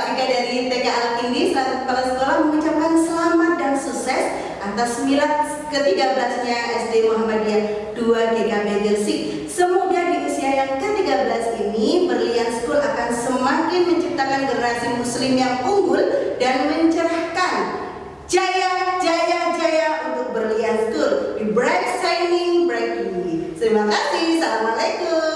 Afrika dari TK ini selaku kepala sekolah mengucapkan selamat dan sukses atas milad ke-13-nya SD Muhammadiyah 2 GKB Gresik. Semoga di usia yang ke-13 ini Berlian School akan semakin menciptakan generasi muslim yang unggul dan mencerahkan jaya jaya jaya untuk Berlian School. Be bright shining bright Terima kasih. Assalamualaikum.